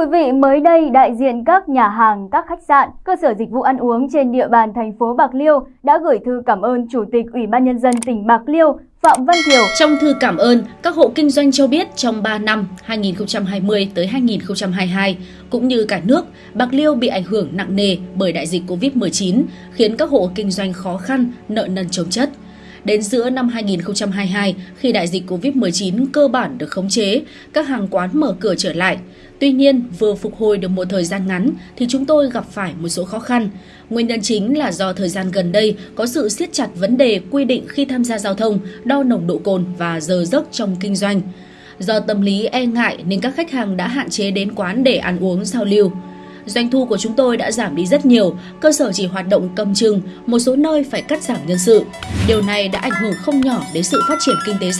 quý vị, mới đây đại diện các nhà hàng, các khách sạn, cơ sở dịch vụ ăn uống trên địa bàn thành phố Bạc Liêu đã gửi thư cảm ơn Chủ tịch Ủy ban Nhân dân tỉnh Bạc Liêu Phạm Văn Thiều. Trong thư cảm ơn, các hộ kinh doanh cho biết trong 3 năm 2020 tới 2022 cũng như cả nước, Bạc Liêu bị ảnh hưởng nặng nề bởi đại dịch Covid-19, khiến các hộ kinh doanh khó khăn, nợ nần chồng chất. Đến giữa năm 2022, khi đại dịch Covid-19 cơ bản được khống chế, các hàng quán mở cửa trở lại. Tuy nhiên, vừa phục hồi được một thời gian ngắn thì chúng tôi gặp phải một số khó khăn. Nguyên nhân chính là do thời gian gần đây có sự siết chặt vấn đề quy định khi tham gia giao thông, đo nồng độ cồn và giờ giấc trong kinh doanh. Do tâm lý e ngại nên các khách hàng đã hạn chế đến quán để ăn uống giao lưu. Doanh thu của chúng tôi đã giảm đi rất nhiều, cơ sở chỉ hoạt động cầm chừng, một số nơi phải cắt giảm nhân sự. Điều này đã ảnh hưởng không nhỏ đến sự phát triển kinh tế xã